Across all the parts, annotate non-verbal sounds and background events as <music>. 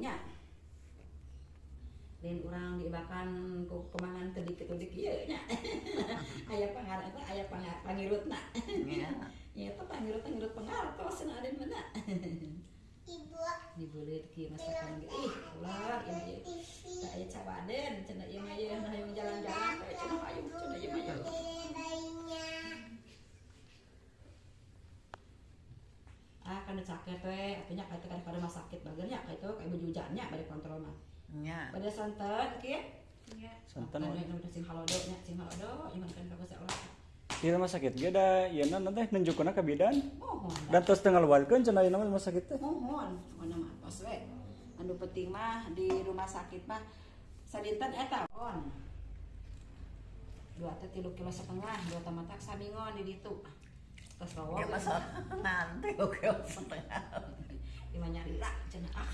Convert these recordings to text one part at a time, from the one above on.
nya dan orang diibakan ku kemangan tedik tedik iya. Nya <laughs> ayah pangar itu ayah pangar pangirut nak Iya. <laughs> ya itu pangirut pangirut pengartos cenah ada mana? <laughs> Ibu, dibulit ki masakan ih ulah ini tak aya cabaden cenah kan sakit we. Artinya kayak kan pada sakit bagernya kayak itu kayak bejujannya bade kontrol mah. Iya. pada santen kieu Santan Kan we. yang udah sing halodo nya? Sing halodo iman kan kagak seolah Di rumah sakit ge da ieu na teh nunjukkeun ka bidan. mohon. Dan terus tengah luarkeun cenah ieu rumah sakit teh. mohon. Mana mah tos we. Anu penting mah di rumah sakit mah sadinten eta on dua teh tilu kilo setengah dua tamatak samingon di ditu terus Oke masa nanti oke setengah. lima nyari lah cenah ah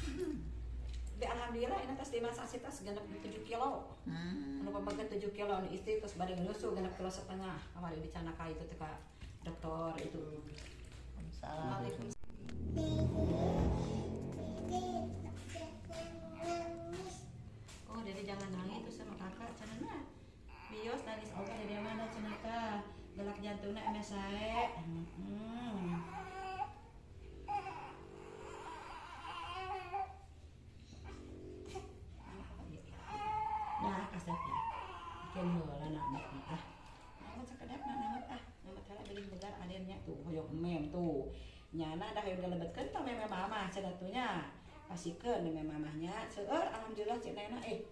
Tapi alhamdulillah ini tas di masa sih tas genep 7 kilo. Hmm. anu pembagian 7 kilo? Anu istri terus bari nyusu genep kilo setengah. Kemarin dicana ka itu teh ka dokter itu Salam. Oh, jadi jangan nangis itu sama kakak cenah nah. Bios nangis oke dari mana cenah teh? Gelak jantungnya emes sae. Hmm. Nah, kasepnya. Bikin heula na anak ah. Namun sekedap na namun ah. Namun kala beli begar tuh hoyong mem tuh. Nyana dah tah meme. Pasikeun meme mamahnya. Seueur alhamdulillah cenah eh.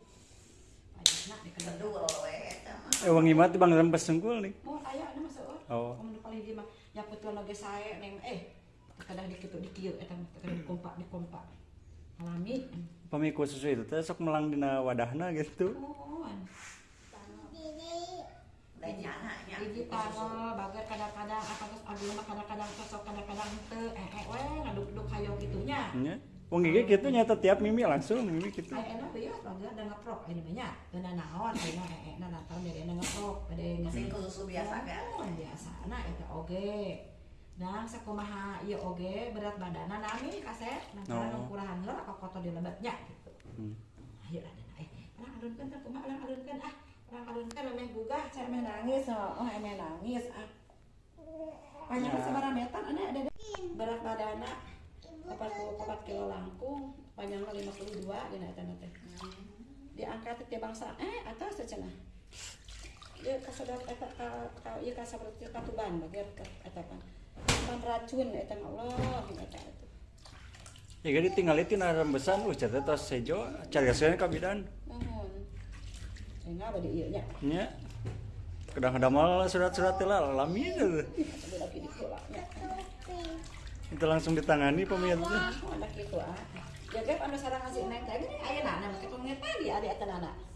Eta mah. Eh teh bang rempes sungkul nih. mau aya mah seueur Oh. oh. paling di mah nyaputeun lagi sae neng eh kadang dikitu dikieu eta mah kadang dikompak dikompak alami Pamiku susu itu teh sok melang dina wadahna gitu. mohon Dan nyana nya. Hiji tanggal bager kadang-kadang apa terus mah kadang-kadang cocok kadang-kadang teu eh eh we ngaduk-duk hayong gitunya Nya. Wong gigi kitu nyata tiap mimi langsung mimi gitu. Ay, enak ya, bager da ngeprok ini banyak. Dan naon, eh eh na natal dari ngeprok, bade Sing susu biasa kan. Oh, biasa nah itu oge dan sakumaha ieu oge berat badanna nami kaset lantaran Oh. ukurahan heula ka kotor di lebetnya gitu Hmm. ayo ada eh orang alunkeun teh kumaha orang alunkeun ah orang alunkeun emeh gugah cek emeh nangis oh oh, emeh nangis ah banyak Ya. sabaraha meter ane ada deh. berat badanna 44 kilo langkung panjangnya 52 dina eta teh. Diangkat ti bangsa eh atas cenah. Dia kasadar eta ka ka ieu ka saberti ka tuban bagian ka eta pan. Pan racun eta Allah eta eta. Ya gadi tinggal itu na rembesan uh cat tos sejo cariaskeun ka bidan. mohon enggak bade ieu nya. Nya. Kadang-kadang mal surat-surat teh lah alami itu. Itu langsung ditangani pemirsa. oh anak kitu ah jaga anu sareng si neng teh gini ayeuna na make pemirsa tadi ada nana